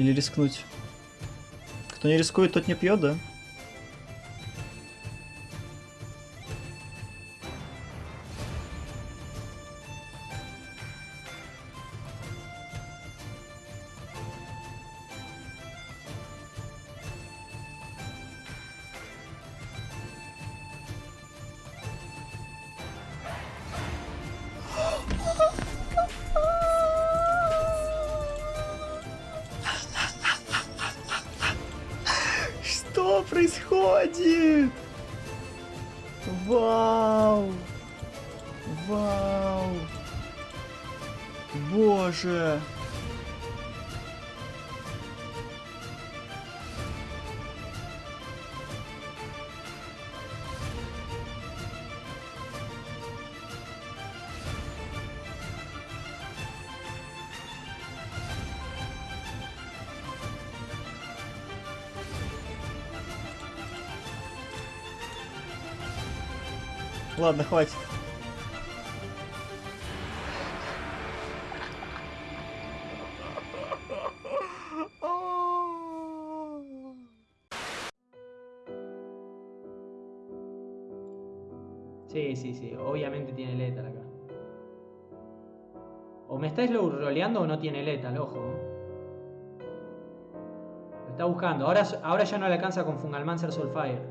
Или рискнуть? Кто не рискует, тот не пьет, да? Что происходит? Вау! Вау! Боже! Ладно, хватит. Sí, sí, sí. Obviamente tiene letal acá. O me está slow roleando o no tiene letal, ojo. ¿eh? Lo está buscando. Ahora, ahora ya no le alcanza con Fungalmancer Soulfire.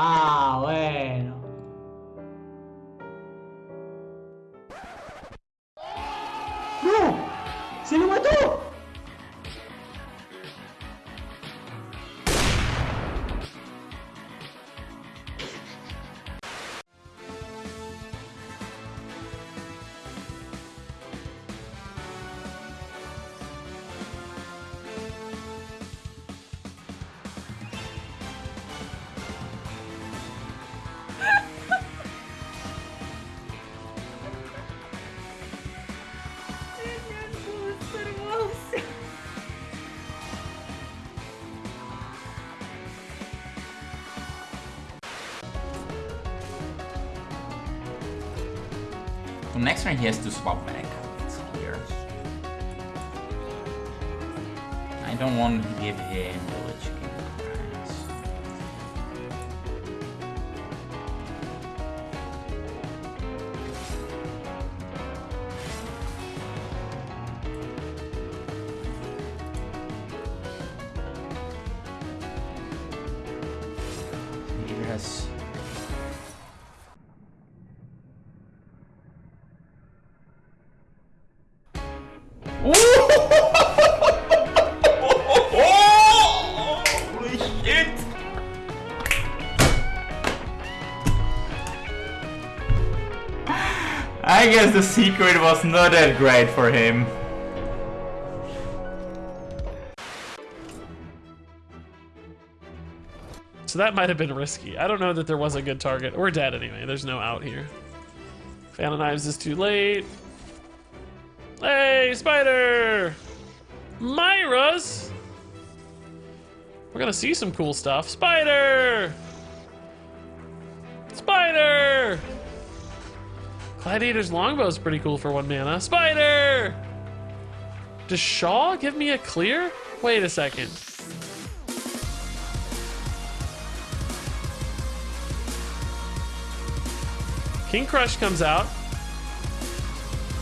Ah, bueno. ¡No! ¡Se lo So next turn he has to swap back. It's clear. I don't want to give him village Holy shit! I guess the secret was not that great for him. So that might have been risky. I don't know that there was a good target. We're dead anyway. There's no out here. Of Knives is too late. Hey, Spider! Myra's! We're gonna see some cool stuff. Spider! Spider! Gladiator's Longbow's pretty cool for one mana. Spider! Does Shaw give me a clear? Wait a second. King Krush comes out.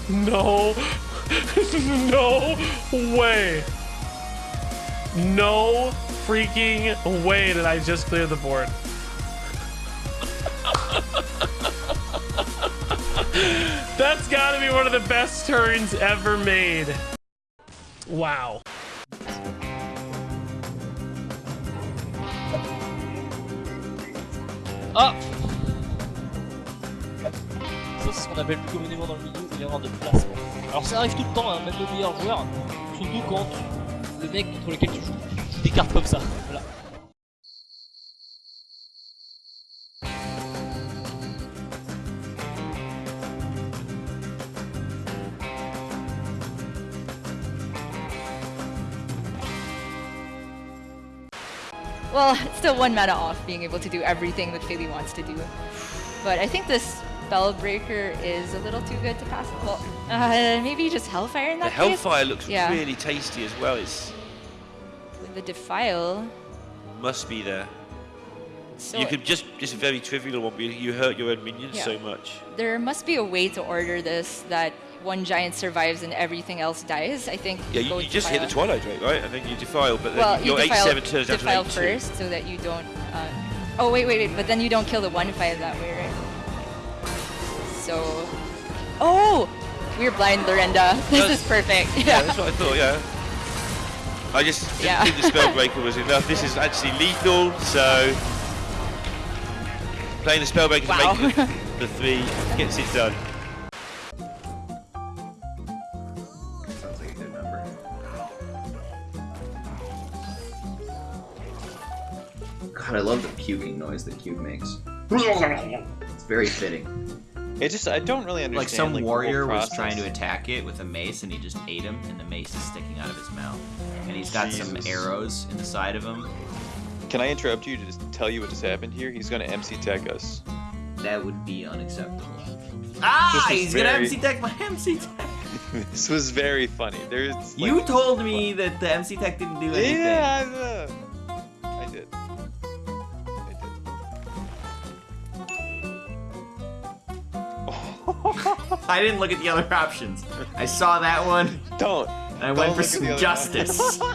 No. no way. No freaking way did I just clear the board. That's gotta be one of the best turns ever made. Wow. Ah Ça, c'est ce qu'on appelle plus communément dans le milieu Alors ça arrive tout le temps, hein, même le meilleur joueur, surtout quand le mec contre lequel tu joues joue des cartes comme ça. Voilà. Well, it's still one mana off being able to do everything that Philly wants to do. But I think this Spellbreaker is a little too good to pass. Well, uh, maybe just Hellfire in The that case? Hellfire looks Yeah. really tasty as well. It's the Defile. must be there. So you could just just a very trivial one. You hurt your own minions Yeah. so much. there must be a way to order this that one giant survives and everything else dies. I think. Yeah, you, you just hit the Defile. Twilight Drake, right? And then you defile, but then Well, you your eight seven turns defile down to eight first, two. first so that you don't. Uh, oh wait, wait, wait! But then you don't kill the one five that way, right? So, oh, we're blind, Lorenda. This Does- is perfect. Yeah, Yeah. that's what I thought. Yeah. I just didn't Yeah. think the Spellbreaker was enough. This is actually lethal, so playing the Spellbreaker Wow. to make the, the three gets it done. Sounds like a good number. God, I love the puking noise that Cube makes. It's very fitting. It just I don't really understand. Like some the whole warrior was process. trying to attack it with a mace and he just ate him and the mace is sticking out of his mouth. And he's got some arrows in the side of him. Can I interrupt you to just tell you what just happened here? He's going to MC tech us. That would be unacceptable. Ah! This is He's gonna MC tech my MC tech! this was very funny. There's like, You told me that the MC tech didn't do anything. Yeah, I, I didn't look at the other options. I saw that one. Don't. And I Don't went for look at the some other justice.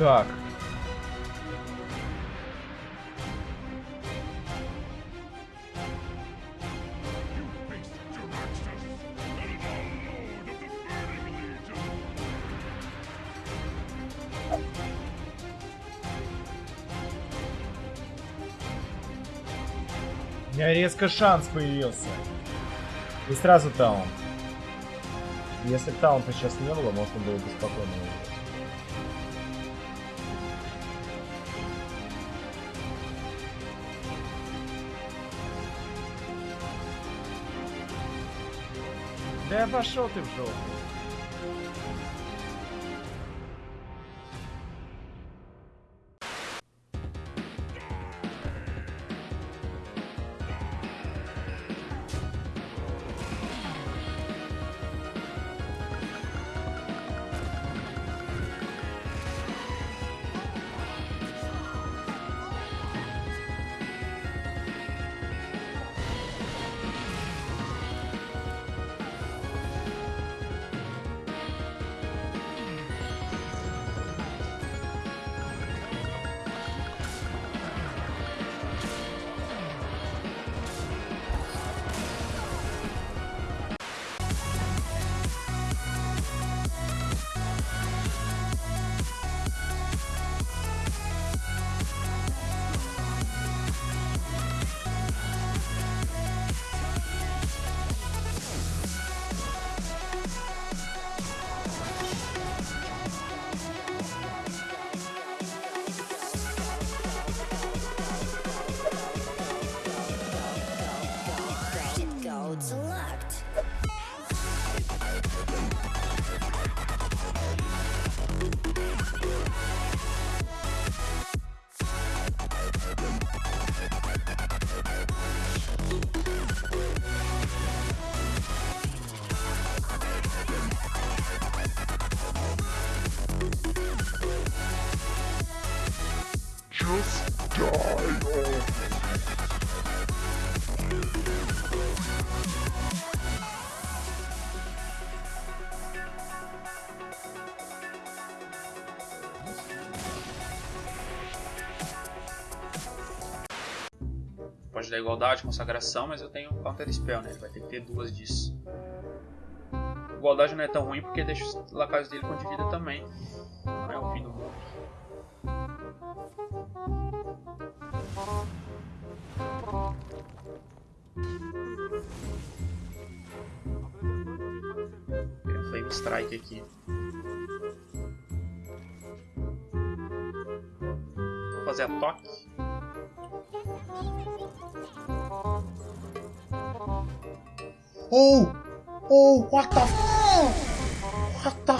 Так. У меня резко шанс появился. И сразу таун. Если бы таунта сейчас не было, можно было бы спокойно выиграть. Да пошел ты в жопу. Pode dar igualdade, consagração, mas eu tenho counter spell, né? Ele vai ter que ter duas disso. Igualdade não é tão ruim porque deixa os lacaios dele com de vida também. Não é o fim do mundo. Tem um Flame Strike aqui. Vou fazer a toque. Oh! Oh, what the f... What the f...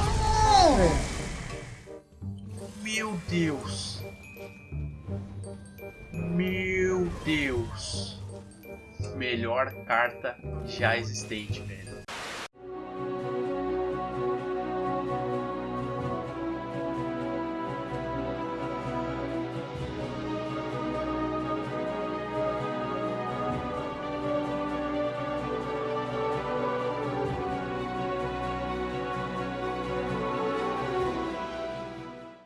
Meu Deus! Meu Deus! Melhor carta já existente, velho.